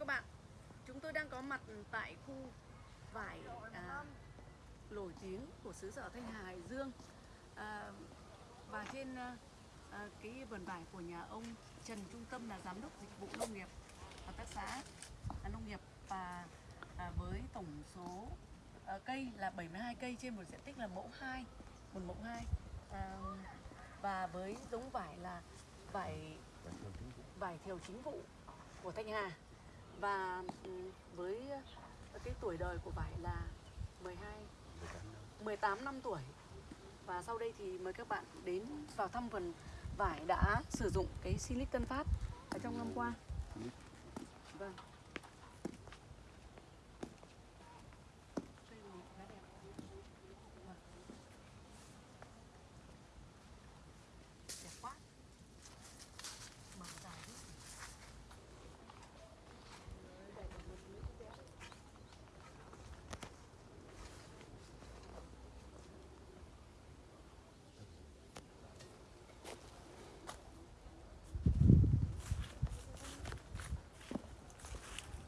các bạn. Chúng tôi đang có mặt tại khu vải à, nổi tiếng của xứ sở Thanh Hà Hải Dương. À, Và trên à, à, cái vườn vải của nhà ông Trần Trung Tâm là giám đốc dịch vụ nông nghiệp hợp tác xã à, nông nghiệp. Và à, với tổng số à, cây là 72 cây trên một diện tích là mẫu 2 một mẫu 2 à, và với giống vải là vải vải thiều chính vụ của Thanh Hà và ừ, với cái tuổi đời của vải là 12 18 năm tuổi. Và sau đây thì mời các bạn đến vào thăm vườn vải đã sử dụng cái Silic Tân Phát ở trong năm qua. Vâng Đây là một cái đẹp. Vâng. đẹp quá mở dài thế Đây là một nữ đẹp.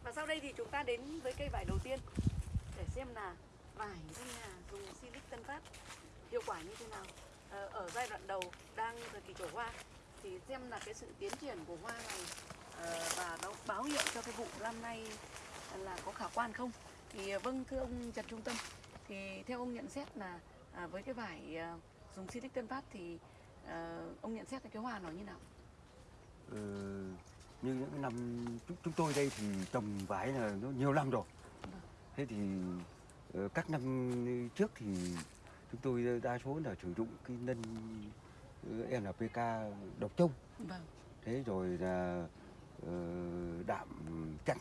Và sau đây thì chúng ta đến với cây vải đầu tiên để xem là vải thanh hà dùng silic tân phát hiệu quả như thế nào. Ờ, ở giai đoạn đầu đang thời kỳ trổ hoa thì xem là cái sự tiến triển của hoa này ờ, và nó báo hiệu cho cái vụ năm nay là có khả quan không. Thì ờ, vâng thưa ông Trần Trung Tâm, thì theo ông nhận xét là à, với cái vải dùng silic tân phát thì ông nhận xét cái hoa nó như nào? Ừ như những năm chúng, chúng tôi đây thì trồng vải là nó nhiều năm rồi. Thế thì ờ, các năm trước thì chúng tôi đa số là sử dụng cái nân ờ, NPK độc trông. Vâng, thế rồi là ờ, đạm trắng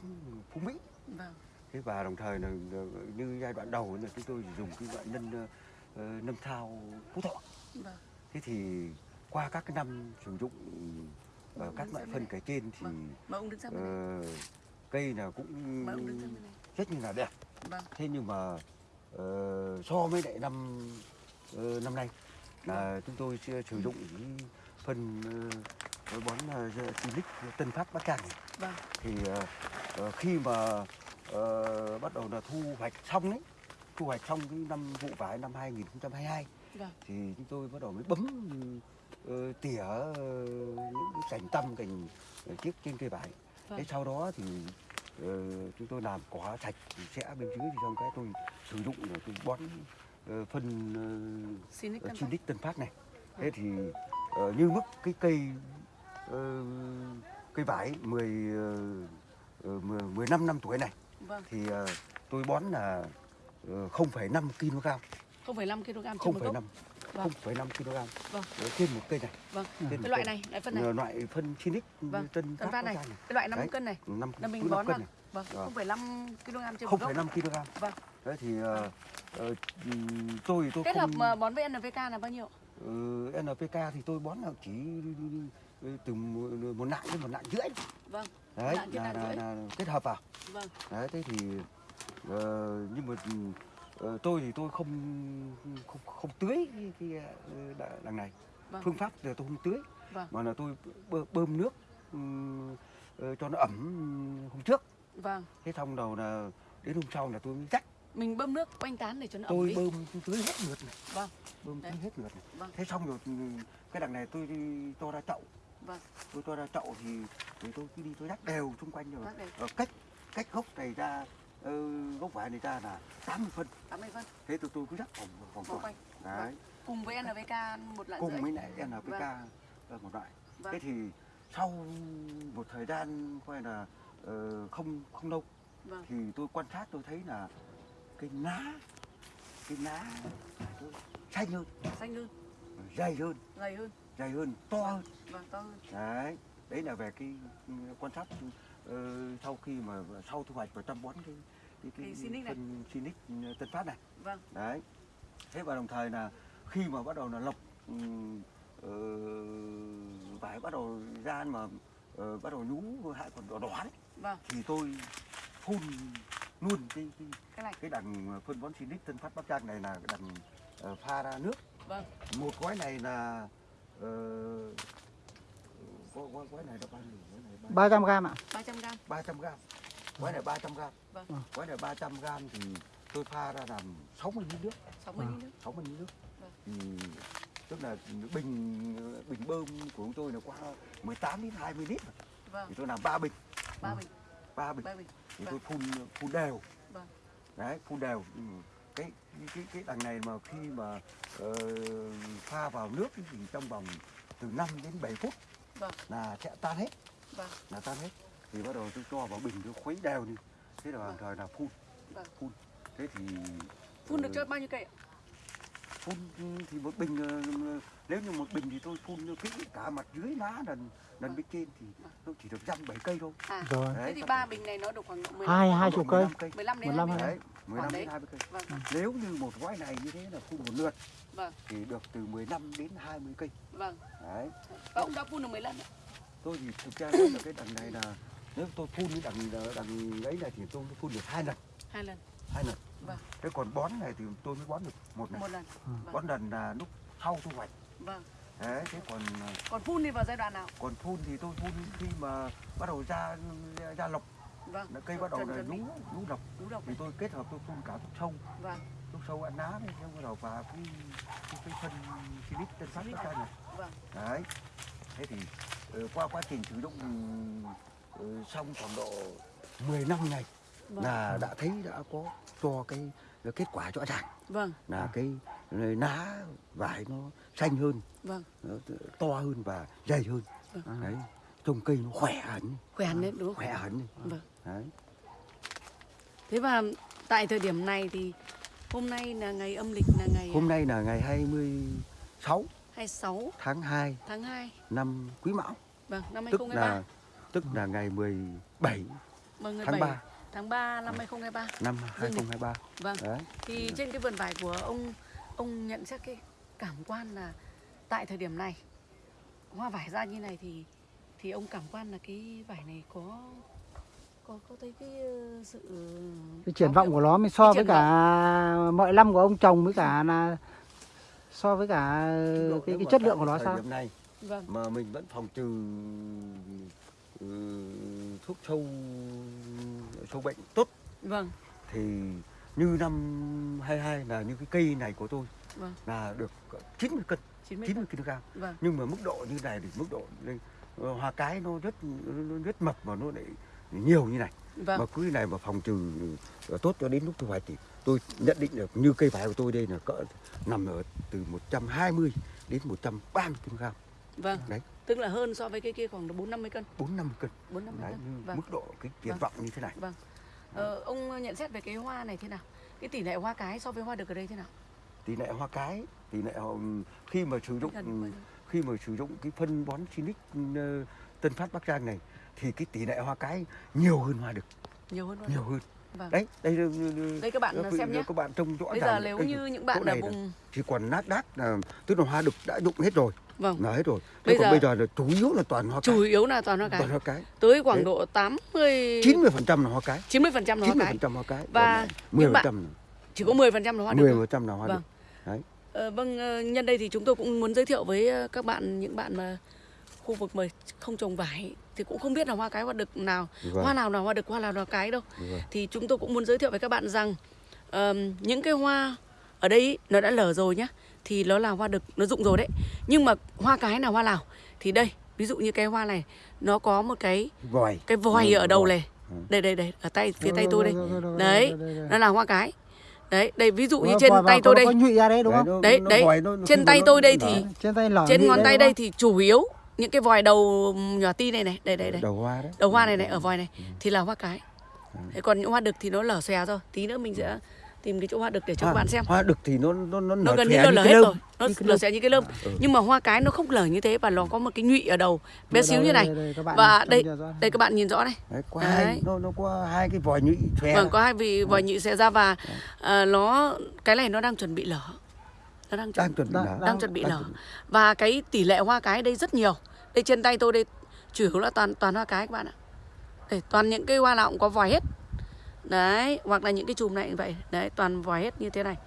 phú mỹ. Vâng, thế và đồng thời là như giai đoạn đầu là chúng tôi dùng cái loại nân nâm thao phú thọ. Vâng. thế thì qua các cái năm sử dụng ờ, Vâng, các loại phân kể trên thì Vâng. Ờ, cây là cũng rất là đẹp. Vâng, thế nhưng mà ờ, so với lại năm ờ, năm nay là chúng tôi sử dụng cái phân ờ, bón uh, Silic Tân Phát Bắc này. vâng, thì ờ, ờ, khi mà ờ, bắt đầu là thu hoạch xong đấy thu hoạch xong cái năm vụ vải năm 2022 vâng, thì chúng tôi bắt đầu mới bấm ờ, tỉa ờ, những cành tăm cành chiếc trên cây vải Vâng. thế sau đó thì ờ, chúng tôi làm cỏ sạch thì sẽ bên dưới thì xong cái tôi sử dụng để tôi bón phân uh, tân phát. Silic Tân Phát này thế thì ờ, như mức cái cây cây vải 10 uh, 10 15 năm tuổi này Vâng, thì tôi bón là ờ, 0,5 kg 0,5 kg trên một gốc. 0,5 Vâng. 0,5 kg Vâng. Ờ, trên một cây này Vâng, trên cái loại này, loại phân này. Ờ, loại phân Silic Vâng, Tân Tân này, Giang cái loại 5 Đấy. cân này. năm Là mình bón cân vào. này Vâng, Vâng. 0,5 kg trên một gốc. 0,5 kg Vâng. đấy thì ờ, ờ, ừm, tôi tôi Kết hợp không mà bón với NPK là bao nhiêu? Ờ, NPK thì tôi bón là chỉ ờ, từ một, một nặng đến một nặng rưỡi Vâng, đấy là, là, rưỡi. là kết hợp vào vâng, đấy thế thì ờ, nhưng mà ờ, tôi thì tôi không không, không tưới cái, cái ờ, đằng này Vâng. phương pháp là tôi không tưới Vâng. mà là tôi bơ- bơm nước ờ, cho nó ẩm hôm trước vâng. thế xong đầu là đến hôm sau là tôi mới rắc Mình bơm nước quanh tán để cho nó ẩm tôi đi. bơm tôi tưới hết lượt này Vâng, bơm Đấy. tưới hết lượt này vâng, thế xong rồi ừ, cái đằng này tôi to ra chậu vâng. tôi cho ra chậu thì, thì tôi cứ đi tôi rắc đều xung quanh rồi. Ờ, cách cách gốc này ra gốc vải này ra là 80 phân. 80 phân. Thế tôi tôi cứ rắc vòng vòng quanh. đấy. Cùng với NPK một lạng cùng với lại NPK Vâng. một loại. Vâng. thế thì sau một thời gian coi là ờ, không không lâu Vâng, thì tôi quan sát tôi thấy là cái lá cái lá xanh hơn. Xanh hơn, dày hơn. Gầy hơn, dày hơn to hơn. Vâng, to hơn. đấy đấy là về cái quan sát ờ, sau khi mà sau thu hoạch và chăm bón cái cái, Cái phân Sinic ừ, Tân Phát này. Vâng, đấy. Thế và đồng thời là khi mà bắt đầu là lọc ờ, vải bắt đầu ra mà ờ, bắt đầu nhú hại còn đỏ đỏ đấy vâng, thì tôi phun luôn cái cái, cái này. cái đằng phân bón Sinic Tân Phát Bắc Giang này là đằng ờ, pha ra nước. Vâng, một gói này là ờ, gói, gói, gói này là bao nhiêu gói này 300 gram ạ. 300 gram. 300 gram Quái này 300 gram. Vâng. Quái này 300 gram thì tôi pha ra làm 60 lít nước, 60 lít nước 60 lít nước. Vâng. Thì tức là bình bình bơm của chúng tôi là qua 18 đến 20 lít vâng thì tôi làm 3 bình, ba bình 3 bình ba bình thì Vâng. tôi phun phun đều. Vâng. Đấy, phun đều. Ừ. Cái cái cái đằng này mà khi mà ờ, pha vào nước thì trong vòng từ 5 đến 7 phút vâng là sẽ tan hết, vâng là tan hết. Thì bắt đầu tôi cho vào bình tôi khuấy đều đi. Thế là đồng thời là phun. Vâng. Phun. Thế thì phun được cho bao nhiêu cây ạ? Phun thì một bình ờ, nếu như một bình thì tôi phun cho kỹ cả mặt dưới lá lần lần bên trên thì nó chỉ được dăm bảy cây thôi. à Rồi. thế Đấy, thì chắc ba bình này nó được khoảng độ 15 Hai hai chục cây. 15 cây. 15 đến 15 20 hay cây. Đấy, 15 đấy. đến 20 cây. vâng vâng Nếu như một gói này như thế là phun một lượt vâng thì được từ 15 đến 20 cây. vâng Đấy. và ông đã phun được mấy lần ạ? Tôi thì thực ra là cái đằng này là nếu tôi phun cái đằng đằng ấy này thì tôi phun được hai lần, hai lần hai lần. Vâng. Thế còn bón này thì tôi mới bón được một lần. một lần. Vâng. Bón lần là lúc sau thu hoạch. vâng. Đấy, thế còn còn phun thì vào giai đoạn nào? còn phun thì tôi phun khi mà bắt đầu ra ra lọc. Vâng. Cây bắt đầu là lọc. Đúng độc thì tôi kết hợp tôi phun cả thuốc sâu. Vâng. Thuốc sâu ăn lá này xong bắt đầu và cái cái, cái phân silic tân nó ra này. Vâng. Đấy. Thế thì ờ, qua quá trình sử dụng ờ, xong khoảng độ 10 năm ngày vâng. Là đã thấy đã có cho cái cái kết quả rõ ràng vâng. Là cái lá vải nó xanh hơn. Vâng. Nó to hơn và dày hơn. Vâng. đấy trông cây nó khỏe hẳn. Khỏe hẳn lên đúng không? Khỏe hẳn. Vâng. Đấy. Thế và tại thời điểm này thì hôm nay là ngày âm lịch là ngày hôm nay là ngày 26 26 tháng 2 tháng 2 năm Quý Mão. Vâng năm tức 2023 là tức là ngày 17 vâng ngày tháng 7 3 tháng 3 năm 2023 năm Dương lịch. 2023 vâng. Đấy. Thì trên cái vườn vải của ông ông nhận xét cái cảm quan là tại thời điểm này hoa vải ra như này thì thì ông cảm quan là cái vải này có có có thấy cái ờ, sự Cái triển vọng của nó mới so với cả mọi năm của ông trồng với cả là so với cả cái cái chất lượng của nó thời sao? điểm này vâng. mà mình vẫn phòng trừ ừ, thuốc sâu sâu bệnh tốt. Vâng. Thì như năm 22 là như cái cây này của tôi vâng. là được 90 cân 90 90 cân. kg vâng. Nhưng mà mức độ như này thì mức độ đây, ờ, hoa cái nó rất nó rất mập và nó lại nhiều như này. Vâng. Mà cứ này mà phòng trừ ờ, tốt cho đến lúc thu hoạch thì tôi nhận định được như cây vải của tôi đây là cỡ nằm ở từ 120 đến 130 kg vâng đấy. tức là hơn so với cái kia khoảng 4 50 cân. 4 50 cân. 4 50 đấy cân. vâng. mức độ cái triển Vâng. vọng như thế này. Vâng. Ờ, ông nhận xét về cái hoa này thế nào? Cái tỷ lệ hoa cái so với hoa đực ở đây thế nào? Tỷ lệ hoa cái tỷ lệ họ khi mà sử dụng Gần nhiêu? khi mà sử dụng cái phân bón Sinic ờ, Tân Phát Bắc Giang này thì cái tỷ lệ hoa cái nhiều hơn hoa đực nhiều hơn hoa nhiều hơn. Vâng. Đấy đây là- đây các bạn quý- xem nhé. các bạn trông rõ bây ràng giờ nếu như những bạn ở vùng chỉ còn nát đát là tức là hoa đực đã dụng hết rồi vâng. Là hết rồi. Bây thế còn giờ- bây giờ là chủ yếu là toàn hoa cái chủ yếu là toàn hoa cái toàn hoa cái tới khoảng Đấy. độ 80 chín mươi phần trăm là hoa cái 90 phần trăm là chín hoa mươi cái phần trăm hoa cái Và mười những phần bạn- trăm chỉ có 10 phần trăm là hoa thôi. phần trăm là hoa Vâng. đực đấy. Ờ, vâng ờ, nhân đây thì chúng tôi cũng muốn giới thiệu với ờ, các bạn những bạn mà khu vực mà không trồng vải thì cũng không biết là hoa cái hoa đực nào Vâng. hoa nào là hoa đực hoa nào là cái đâu. Vâng. thì chúng tôi cũng muốn giới thiệu với các bạn rằng ờm, những cái hoa ở đây nó đã lở rồi nhá thì nó là hoa đực nó rụng rồi đấy. Nhưng mà hoa cái là hoa nào thì đây ví dụ như cái hoa này nó có một cái vòi. cái vòi Ừ, ở đầu này. Ừ. đây đây đây ở tay phía tay tôi đây. đấy nó là hoa cái. Đấy đây ví dụ như trên tay tôi đây. đấy Đấy, Trên tay tôi đây thì- trên ngón tay đây thì chủ yếu những cái vòi đầu nhỏ ti này này đây đây đây. đầu hoa đấy. Đầu hoa này này ở vòi này thì là hoa cái. Còn những hoa đực thì nó lở xòe rồi tí nữa mình sẽ tìm cái chỗ hoa đực để cho các bạn xem. hoa đực thì nó nó nó nó gần như nó lở hết lơm, rồi. Nó lở xòe như cái lơm. Ừ. nhưng mà hoa cái nó không lở như thế và nó có một cái nhụy ở đầu. Bé Đây, xíu đây, như này. đây, đây, các bạn và đây đây các bạn nhìn rõ này. Đấy, có Đấy. hai nó nó có hai cái vòi nhụy xòe vâng có hai vị vòi nhụy xòe ra và à, nó cái này nó đang chuẩn bị lở. Nó đang chuẩn đang chuẩn bị Đang- nở đang chuẩn bị lở. Và cái tỷ lệ hoa cái đây rất nhiều. Đây trên tay tôi đây chủ yếu là toàn toàn hoa cái các bạn ạ. Đây, toàn những cái hoa nào cũng có vòi hết đấy hoặc là những cái chùm này cũng vậy. Đấy toàn vòi hết như thế này.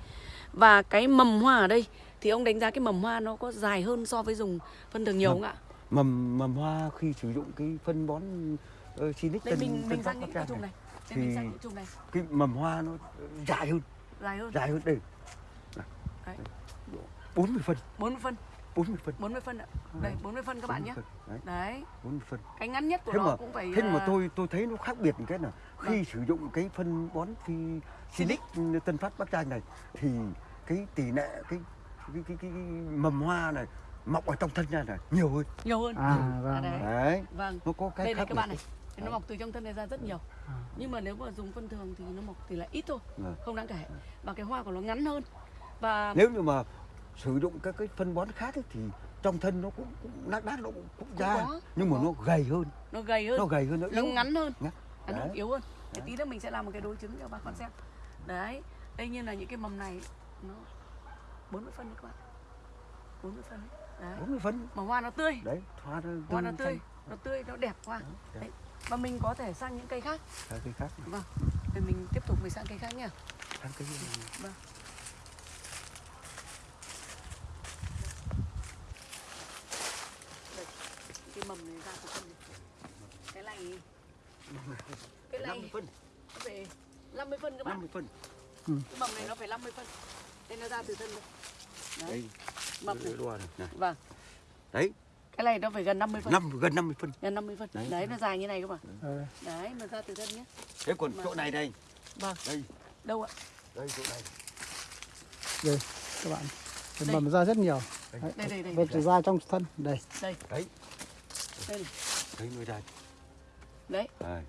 Và cái mầm hoa ở đây thì ông đánh giá cái mầm hoa nó có dài hơn so với dùng phân thường nhiều Mầm. không ạ? mầm mầm hoa khi sử dụng cái phân bón uh, Sinic đây Tân mình mình sang những cái chùm này mình thì sang những chùm này. cái mầm hoa nó dài hơn. Dài hơn. Dài hơn đây. Đấy. 40 phân. 40 phân 40 phân. 40 phân ạ. Đây 40 phân các bạn nhé. 40 phân. Đấy, đấy. 40 phân. Cái ngắn nhất của thế nó mà cũng phải thế mà à, tôi tôi thấy nó khác biệt một cái là khi Vâng. sử dụng cái phân bón phi Silic Tân Phát Bắc Giang này thì cái tỷ lệ cái cái cái, cái, cái mầm hoa này mọc ở trong thân ra là nhiều hơn. Nhiều hơn. À, À, vâng. đấy. đấy. Vâng. Nó có cái đây khác này các bạn này Thì nó mọc từ trong thân này ra rất nhiều. À. nhưng mà nếu mà dùng phân thường thì nó mọc thì là ít thôi Vâng. không đáng kể. Và cái hoa của nó ngắn hơn. Và nếu như mà sử dụng các cái phân bón khác ấy, thì trong thân nó cũng, cũng lác đác nó cũng, cũng ra có, nhưng mà có. nó gầy hơn. Nó gầy hơn. Nó gầy hơn nó nó yếu ngắn hơn. Ngắn. à, nó Đấy. yếu hơn. Thì Đấy. tí nữa mình sẽ làm một cái đối chứng cho bà con xem. Đấy. Đây như là những cái mầm này nó 40 phân đấy các bạn. 40 phân đấy, đấy. 40 phân. Mà hoa nó tươi. Đấy hoa nó hoa nó tươi tươi nó tươi nó đẹp hoa. Đẹp. đấy. và mình có thể sang những cây khác. Sang cây khác. Vâng. Thì mình tiếp tục mình sang cây khác nhá sang cây vâng đây cái mầm này ra từ thân này cái này cái này 50 phân. nó phải 50 phân các bạn 50 phân. Cái mầm này nó phải 50 phân. Đây nó ra từ thân đây. Đấy. Đây. Mầm này. đua này. này. Vâng. Đấy. Cái này nó phải gần 50 phân. Năm gần 50 phân. Gần 50 phân. Đấy. đấy, nó dài như này các bạn Ờ, đấy mà ra từ thân nhé. Thế còn Mà- chỗ này đây. Vâng. Đây. Đâu ạ? Đây chỗ này. Đây các bạn. Cái Đây. mầm ra rất nhiều. Đây. Đấy, đây đây đây. Vết ra trong thân. Đây. Đây. Đấy. Đây này. đấy nuôi đây đấy. Đấy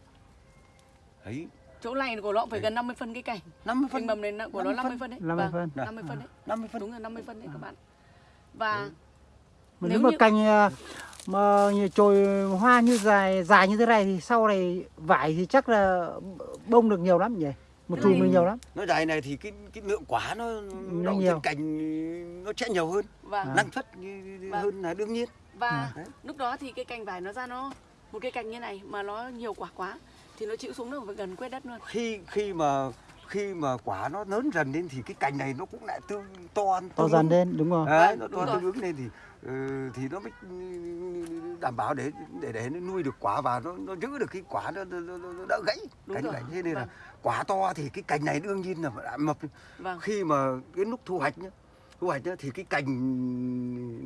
đấy chỗ này của nó cũng phải Đây. gần 50 phân cái cành. 50 cái phân. Mầm này của nó 50 phân. đấy. 50 Vâng, phân. 50 phân đấy. 50 phân. Đúng là 50 phân đấy các bạn. Và mà Nếu nếu mà như- cành à, mà chồi hoa như dài dài như thế này thì sau này vải thì chắc là bông được nhiều lắm nhỉ? Một chùm này- được nhiều lắm. Nó dài này thì cái cái lượng quả nó Nó đậu nhiều. trên cành nó sẽ nhiều hơn. Và À. năng suất như- Vâng. hơn là đương nhiên. Và À. Đấy. lúc đó thì cái cành vải nó ra nó một cái cành như này mà nó nhiều quả quá thì nó chịu xuống nó phải gần quét đất luôn. Khi khi mà khi mà quả nó lớn dần lên thì cái cành này nó cũng lại tương to to dần lên đúng rồi Đấy, nó to tương ứng lên thì ừ, thì nó mới đảm bảo để để để nó nuôi được quả và nó nó giữ được cái quả nó, nó, nó, nó đỡ gãy Đúng cành rồi. gãy thế nên là Vâng. quả to thì cái cành này đương nhiên là phải mập. Vâng. Khi mà đến lúc thu hoạch nhá thu hoạch nhá thì cái cành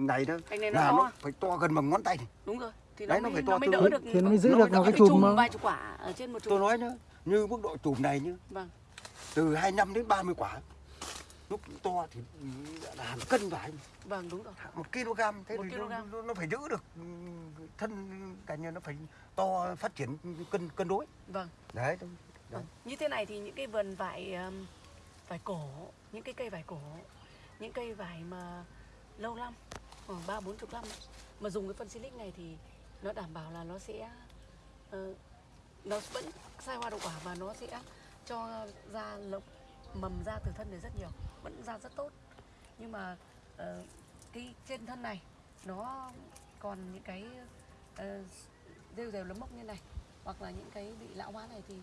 này nó cành này nó là to. nó phải to gần bằng ngón tay này. đúng rồi thì Đấy, nó, nó mới, phải to nó mới đỡ được thì nó mới giữ nó được một cái chùm chùm mà. vài chục quả ở trên một chùm. Tôi nói nhá như mức độ chùm này nhá. Vâng. Từ 25 đến 30 quả. Lúc to thì là hàng cân vải vâng đúng rồi. Một kg thế Một thì kg. nó, nó, nó phải giữ được ừ, thân cành này nó phải to phát triển cân cân đối. Vâng. Đấy đúng. Vâng. Như thế này thì những cái vườn vải vải cổ, những cái cây vải cổ, những cây vải mà lâu năm, khoảng ba bốn chục năm mà dùng cái phân silic này thì nó đảm bảo là nó sẽ ờ, nó vẫn sai hoa đậu quả và nó sẽ cho ra lộc mầm ra từ thân này rất nhiều, vẫn ra rất tốt. Nhưng mà ờ, cái trên thân này nó còn những cái ờ, rêu rêu lấm mốc như này hoặc là những cái bị lão hóa này thì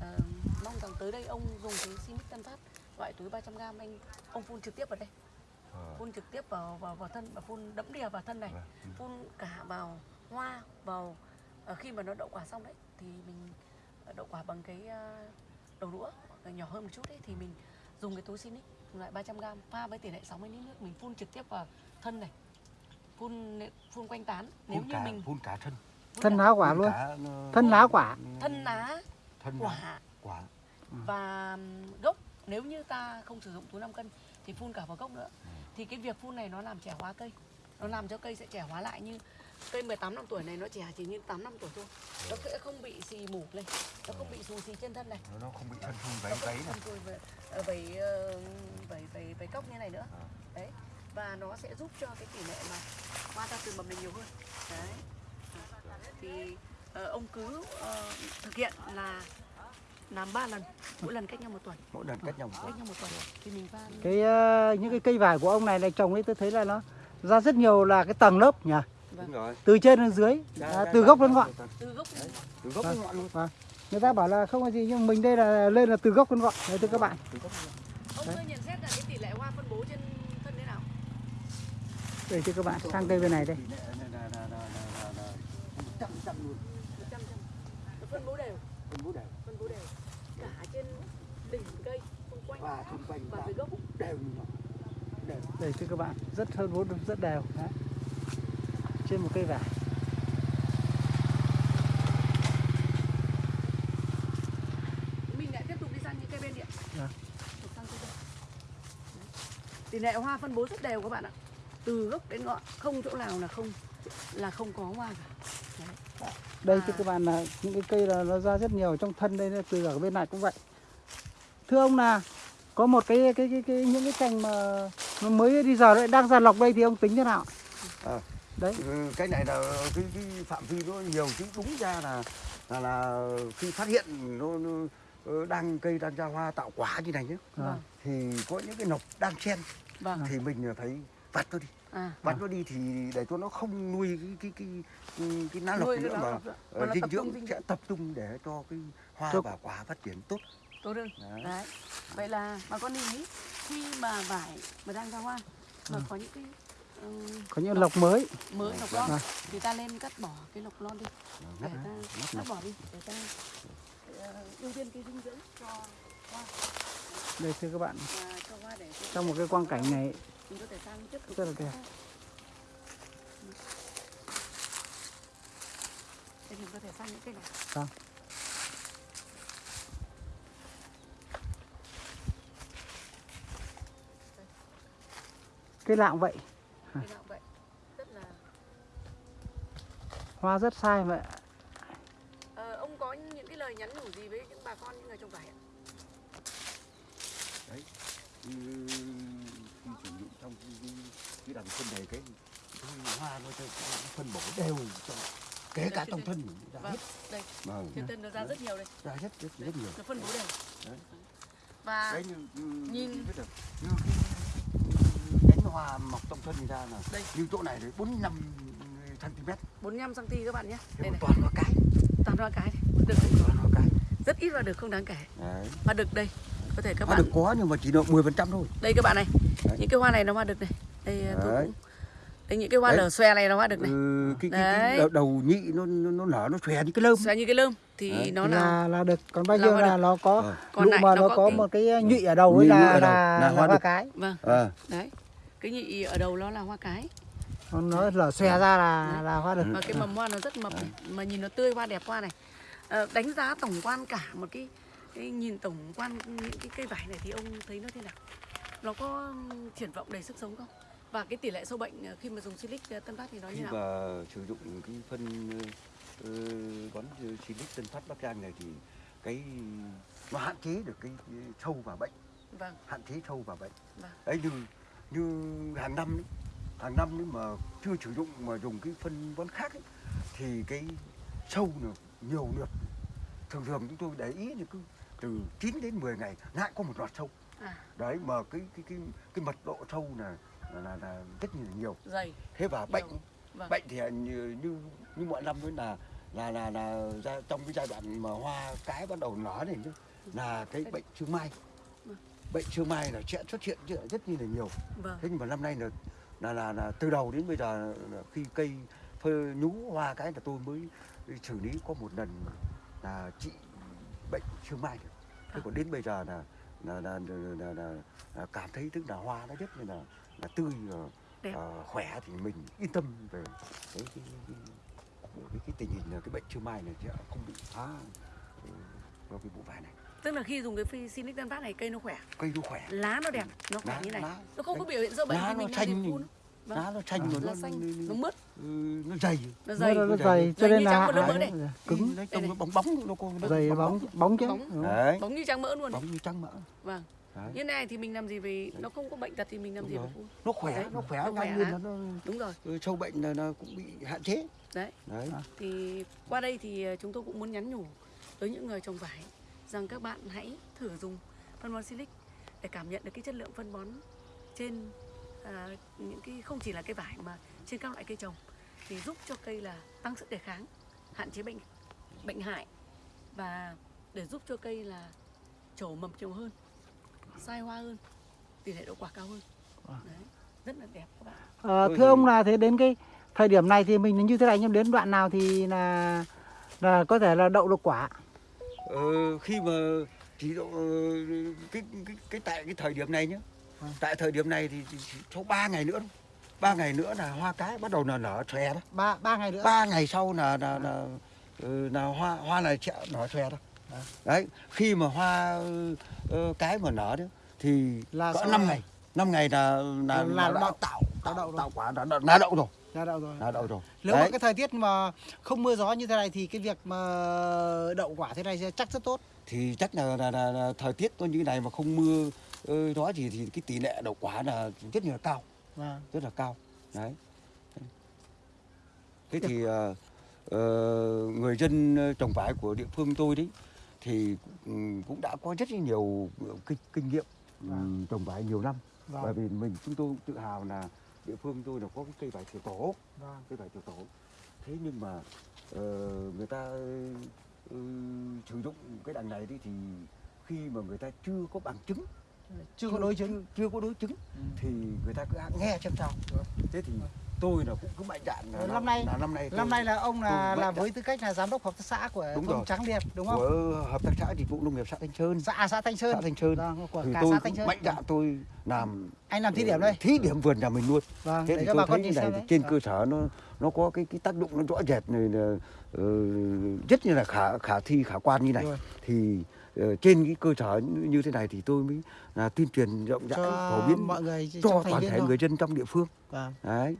ờ, mong rằng tới đây ông dùng cái Sinic Tân Phát loại túi 300 g anh ông phun trực tiếp vào đây phun trực tiếp vào vào vào thân và phun đẫm đìa vào thân này Vâng. phun cả vào hoa vào ờ, khi mà nó đậu quả xong đấy thì mình ờ, đậu quả bằng cái ờ, đầu đũa nhỏ hơn một chút đấy thì mình dùng cái túi Sinic loại 300 g pha với tỷ lệ 60 lít nước mình phun trực tiếp vào thân này phun phun quanh tán. Nếu phun như cả mình phun cả thân. Phun thân lá quả luôn. cả, thân lá quả. Thân lá thân quả. quả. Và ừm, gốc. Nếu như ta không sử dụng túi 5 cân thì phun cả vào gốc nữa. Thì cái việc phun này nó làm trẻ hóa cây. Nó làm cho cây sẽ trẻ hóa lại như cây 18 năm tuổi này nó trẻ chỉ như 8 năm tuổi thôi. Nó sẽ không bị xì mủ lên nó không bị xù xì trên thân này. Nó không bị thân thun váy váy này. ờ, ờ, vẩy vẩy vẩy cốc như này nữa. À. đấy và nó sẽ giúp cho cái tỷ lệ mà hoa ra từ mầm này nhiều hơn. Đấy. Thì ờ, ông cứ ờ, thực hiện là làm 3 lần mỗi lần cách nhau một tuần. Mỗi lần cách nhau một cách tuần. nhau một tuần. Thì mình pha cái ờ, những cái cây vải của ông này này trồng ấy tôi thấy là nó ra rất nhiều là cái tầng lớp nhỉ đúng rồi. Từ trên đến dưới. Ra- à, ra- từ ra- gốc đến ngọn. Từ gốc từ đến ngọn luôn. Vâng. người ta bảo là không có gì nhưng mình đây là lên là từ gốc đến ngọn. Đấy thưa các bạn. Từ ông cứ nhận xét là cái tỷ lệ hoa phân bố trên thân thế nào? Đây thưa các bạn sang cây bên này đây. Trăm trăm luôn. Trăm trăm phân bố đều. Phân bố đều. Phân bố đều. Cả trên đỉnh cây xung quanh. Và xung quanh và và dưới gốc. đều như nhau đều đây thưa các bạn rất hơn vốn rất đều. Đấy. Trên một cây vải mình lại tiếp tục đi sang những cây bên điện Dạ. Đấy. tỷ lệ hoa phân bố rất đều các bạn ạ từ gốc đến ngọn không chỗ nào là không là không có hoa cả Đấy. đây À. thưa các bạn là những cái cây là nó ra rất nhiều trong thân đây từ ở bên này cũng vậy thưa ông là có một cái cái cái, cái những cái cành mà nó mới đi giờ lại đang giàn lọc đây thì ông tính thế nào À. đấy. Ừ, cái này là cái, cái phạm vi nó nhiều chứ đúng ra là là, là khi phát hiện nó, nó đang cây đang ra hoa tạo quả như này nhé Vâng. thì có những cái nọc đang chen vâng. thì mình phải vặt nó đi. À. Vặt nó đi thì để cho nó không nuôi cái cái cái cái, cái lá nuôi nữa mà nó dinh dưỡng dinh sẽ tập trung để cho cái hoa Cho- và quả phát triển tốt. Tốt hơn. Đấy. đấy. Vậy là bà con lưu ý khi mà vải mà đang ra hoa mà có những cái ừm, có những lọc mới. Mới lọc lon. Vâng. thì ta lên cắt bỏ cái lọc lon đi. Để ta cắt lọc. bỏ đi để ta ờ, ưu tiên cái dinh dưỡng cho hoa. Đây thưa các bạn. Và cho hoa để cho- trong một cái quang cảnh này Rất là đẹp. Mình có thể sang những cái này. Vâng. cây lạng vậy cái nào vậy rất là hoa rất sai vậy Ờ, ông có những cái lời nhắn nhủ gì với những bà con những người trồng vải ạ? đấy khi, khi sử dụng trong cái, cái, đằng phân này cái, cái hoa nó, phân bổ đều trong kể cả trong thân mình ra Vâng, hết. đây. Vâng. Trên thân nó ra rất nhiều đây. Ra hết rất Đấy, rất nhiều. Nó phân bố đều. Đấy. và đấy như, như, nhìn- biết được, như cái cánh hoa mọc trong thân mình ra là Đây. như chỗ này đấy 45 cm 45 cm các bạn nhé. Đây này. toàn hoa cái. Toàn hoa cái. Này. được. Không? toàn hoa cái. Rất ít và được không đáng kể. Đấy. Hoa đực đây. Có thể các hoa bạn được có nhưng mà chỉ được 10 phần trăm thôi. Đây các bạn này. Đấy. những cái hoa này nó hoa đực này. Đây tôi Đấy. cũng đây những cái hoa Đấy. lở xòe này nó hoa đực này. Ừ, cái, cái, cái Đấy. đầu, nhị nó, nó, nó nở nó xòe như cái lơm. Xòe như cái lơm. Thì Đấy. nó là là là được. Còn bao là hoa là nó có. Còn lại mà nó nó có có cái- một cái nhụy ở đầu ấy là là, là là hoa hoa đực. cái. Vâng. À, đấy. Cái nhị ở đầu nó là hoa cái nó lở xòe ra là Đấy. là hoa đực và cái mầm hoa nó rất mập này mà nhìn nó tươi hoa đẹp hoa này. Ờ, đánh giá tổng quan cả một cái, cái nhìn tổng quan những cái cây vải này thì ông thấy nó thế nào? Nó có triển vọng đầy sức sống không? Và cái tỷ lệ sâu bệnh ờ, khi mà dùng silic ờ, tân phát thì nó như khi nào? mà sử dụng cái phân uh, bón silic tân phát bắc giang này thì cái nó hạn chế được cái, cái sâu và bệnh. Vâng. Hạn chế sâu và bệnh. Vâng. đấy như như hàng năm ấy, hàng năm nếu mà chưa sử dụng mà dùng cái phân bón khác ấy, thì cái sâu nó nhiều lượt. Thường thường chúng tôi để ý thì cứ từ 9 đến 10 ngày lại có một loạt sâu. À. Đấy mà cái cái cái cái mật độ sâu là là, là, là rất nhiều. Dày. Thế và bệnh vâng. bệnh thì như như như mọi năm ấy là là là là ra trong cái giai đoạn mà hoa cái bắt đầu nở này là cái bệnh sương mai. Vâng. bệnh sương mai là sẽ xuất hiện rất- là nhiều. Vâng. Thế nhưng mà năm nay là là là, là từ đầu đến bây giờ khi cây phơ nhú hoa cái là tôi mới xử lý có một lần là trị bệnh sương mai được. thế còn đến bây giờ là là là, là, là, là, cảm thấy tức là hoa nó rất là là, tươi ờ, khỏe thì mình yên tâm về cái cái, cái, cái, cái tình hình là cái bệnh sương mai này sẽ không bị phá ừ, do cái vụ vải này tức là khi dùng cái phi silic phát này cây nó khỏe cây nó khỏe. Lá nó đẹp nó khỏe Lá- như này. lá- nó không có biểu hiện sâu bệnh lá nó xanh phun. Vâng. lá nó xanh rồi. Lá nó, xanh. Nó, mướt. ừ, nó dày. Nó dày. nó dày. dày. Cho nên như là mỡ cứng đấy trông nó bóng bóng nó có nó dày bóng bóng chứ. Bóng. như trắng mỡ luôn. Bóng như trắng mỡ. Vâng. Đấy. như này thì mình làm gì vì nó không có bệnh tật thì mình làm Đúng gì rồi. nó khỏe Đấy, nó khỏe nó khỏe nó, đúng rồi. ừ, sâu bệnh là nó cũng bị hạn chế. Đấy. Đấy. Thì qua đây thì ờ, chúng tôi cũng muốn nhắn nhủ tới những người trồng vải rằng các bạn hãy thử dùng phân bón silic để cảm nhận được cái chất lượng phân bón trên à, những cái không chỉ là cây vải mà trên các loại cây trồng thì giúp cho cây là tăng sức đề kháng hạn chế bệnh bệnh hại và để giúp cho cây là trổ mầm nhiều hơn sai hoa hơn tỷ lệ đậu quả cao hơn. Đấy rất là đẹp các bạn. Ờ, Tôi thưa ông là thế đến cái thời điểm này thì mình như thế này nhưng đến đoạn nào thì là là có thể là đậu được quả ờ, khi mà chỉ độ ờ, cái, cái cái tại cái thời điểm này nhá Vâng. tại thời điểm này thì sau 3 ngày nữa ba ngày nữa là hoa cái bắt đầu là nở xòe đó ba ba ngày nữa ba ngày sau là là là, ừ, là hoa hoa này sẽ nở xòe đó Vâng. đấy khi mà hoa ờ, cái mà nở đó thì Là 5 này- ngày 5 ngày là là, Là là, đã đậu. tạo tạo đậu rồi. tạo quả đã, đã, đã đậu rồi ra đậu rồi. Đã đậu rồi. Nếu mà Đấy. cái thời tiết mà không mưa gió như thế này thì cái việc mà đậu quả thế này sẽ chắc rất tốt. Thì chắc là, là, là, là thời tiết như này mà không mưa đó thì thì cái tỷ lệ đậu quả là rất là cao. Vâng. Rất là cao. Đấy. Thế thì ờ, ờ, người dân trồng vải của địa phương tôi đấy thì ừ, cũng đã có rất nhiều kinh, kinh nghiệm ừ, Vâng. trồng vải nhiều năm. Vâng. Bởi vì mình chúng tôi tự hào là địa phương tôi là có cái cây vải tiểu tổ. Vâng. Cây vải tiểu tổ. Thế nhưng mà ờ, người ta ừ, sử dụng cái đằng này đi thì khi mà người ta chưa có bằng chứng chưa có đối chứng. chưa, chưa có đối chứng Ừ. thì người ta cứ nghe xem sao. Thế thì tôi là cũng cứ mạnh dạn là năm nay- là năm nay năm tôi- nay là ông là là với tư cách là giám đốc hợp tác xã của Đúng rồi. Trắng Liệt đúng không? Của hợp tác xã dịch vụ nông nghiệp xã Thanh Sơn. Xã xã Thanh Sơn. Xã Thanh Sơn. Vâng, của thì cả tôi xã Thanh Sơn. mạnh dạn tôi làm anh làm thí điểm đây. Thí điểm vườn nhà mình luôn. Vâng thế để thì cho tôi thấy này đấy. trên Vâng. cơ sở nó nó có cái cái tác dụng nó rõ rệt này là ờ, rất như là khả khả thi khả quan như này. Thì ờ, trên cái cơ sở như thế này thì tôi mới là tuyên truyền rộng rãi phổ biến mọi người cho toàn thể thôi. người dân trong địa phương. Vâng. đấy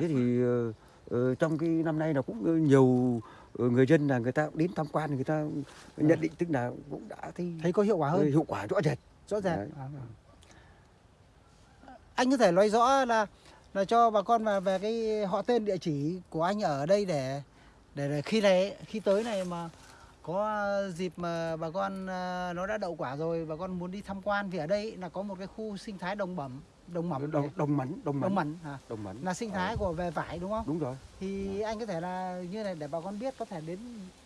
thế thì ờ, trong cái năm nay là cũng ờ, nhiều người dân là người ta đến tham quan người ta nhận định tức là cũng đã thấy, thấy có hiệu quả hơn hiệu quả rõ rệt rõ ràng Đấy. À, vâng. anh có thể nói rõ là là cho bà con mà về cái họ tên địa chỉ của anh ở đây để để, để khi này khi tới này mà có dịp mà bà con à, nó đã đậu quả rồi bà con muốn đi tham quan vì ở đây là có một cái khu sinh thái đồng bẩm đồng mẩm. Đồng đồng mẫn đồng đồng mẫn mẩn à, đồng mẫn là sinh thái của về vải đúng không? Đúng rồi. Thì anh có thể là như này để bà con biết có thể đến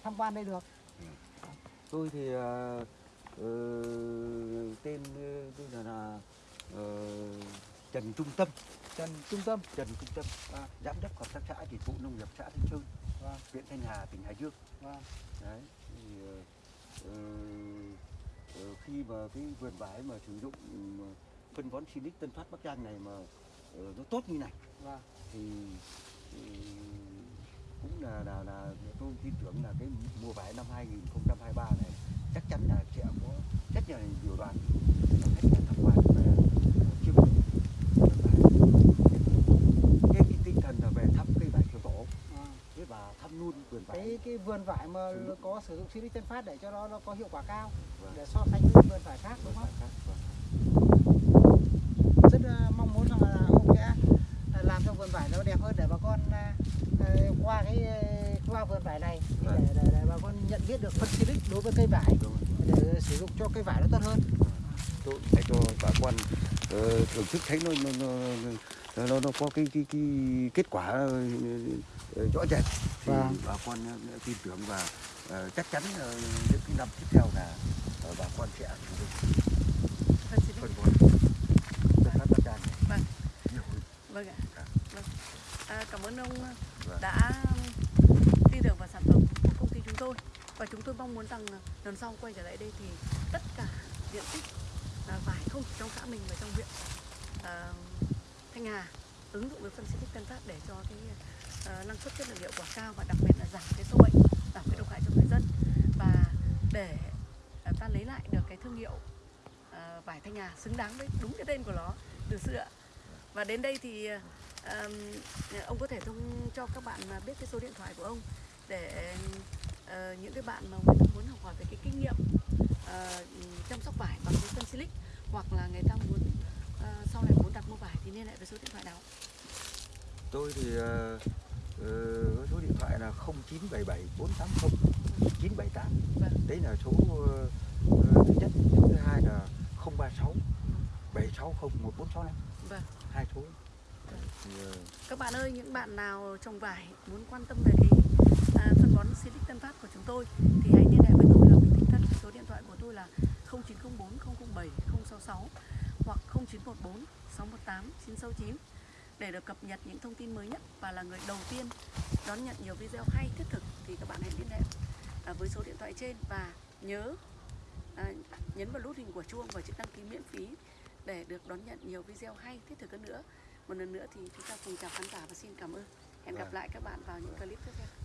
tham quan đây được. Tôi thì ờ, ờ, tên ờ, tôi là, là ờ, Trần Trung Tâm. Trần Trung Tâm. Trần Trung Tâm Vâng. giám đốc hợp tác xã dịch vụ nông nghiệp xã Thanh Sơn Vâng. huyện Thanh Hà tỉnh Hải Dương. Vâng. đấy thì ờ, khi mà cái vườn vải mà sử dụng phân bón Silic Tân Phát Bắc Giang này mà ờ, nó tốt như này Vâng. thì ừ, cũng là là là tôi tin tưởng là cái mùa vải năm 2023 này chắc chắn là sẽ có rất nhiều đoàn khách là tham quan về chiêm ngưỡng vườn vải. Cái, cái tinh thần là về thăm cây vải kiểu tổ À. thế và thăm luôn vườn vải cái cái vườn vải mà dụng. có sử dụng Silic Tân Phát để cho nó nó có hiệu quả cao Vâng. để so sánh với vườn vải khác đúng không? vâng. Rất là mong muốn rằng là ông sẽ à, làm cho vườn vải nó đẹp hơn để bà con à, qua cái qua vườn vải này Vâng. để, để, để bà con nhận biết được phân Silic đối với cây vải Đúng để sử dụng cho cây vải nó tốt hơn. tôi để cho bà con ờ, thưởng thức thấy nó nó nó nó, nó, nó có cái cái cái kết quả ờ, ờ, rõ rệt thì Vâng. bà con ờ, tin tưởng và ờ, chắc chắn ờ, những cái năm tiếp theo là ờ, bà con sẽ dụng Phân bón Vâng. Vâng ạ. Dạ. Vâng. À, cảm ơn ông Vâng. đã tin tưởng vào sản phẩm của công ty chúng tôi và chúng tôi mong muốn rằng lần sau quay trở lại đây thì tất cả diện tích à, vải không chỉ trong xã mình mà trong huyện à, Thanh Hà ứng dụng với phân xịt Tân Phát để cho cái à, năng suất chất lượng hiệu quả cao và đặc biệt là giảm cái sâu bệnh, giảm cái độc hại cho người dân và để à, ta lấy lại được cái thương hiệu à, vải Thanh Hà xứng đáng với đúng cái tên của nó từ xưa. Và đến đây thì à, ông có thể thông cho các bạn biết cái số điện thoại của ông để à, những cái bạn mà muốn học hỏi về cái kinh nghiệm ờ, chăm sóc vải bằng cái phân silic hoặc là người ta muốn ờ, sau này muốn đặt mua vải thì liên hệ với số điện thoại nào? tôi thì ờ, có số điện thoại là 0977 480 978 Vâng. đấy là số ờ, thứ nhất số thứ hai là 036 760 1465 Vâng. hai số Vâng. Các bạn ơi, những bạn nào trồng vải muốn quan tâm về cái à, phân bón Silic Tân Phát của chúng tôi thì hãy liên hệ với tôi là Huỳnh Thị Thân. Số điện thoại tôi là 0904 007 066 hoặc 0914 618 969 để được cập nhật những thông tin mới nhất và là người đầu tiên đón nhận nhiều video hay thiết thực thì các bạn hãy liên hệ à, với số điện thoại trên và nhớ à, nhấn vào nút hình của chuông và chữ đăng ký miễn phí để được đón nhận nhiều video hay thiết thực hơn nữa. Một lần nữa thì chúng ta cùng chào khán giả và xin cảm ơn. Hẹn gặp Vâng. lại các bạn vào những clip tiếp theo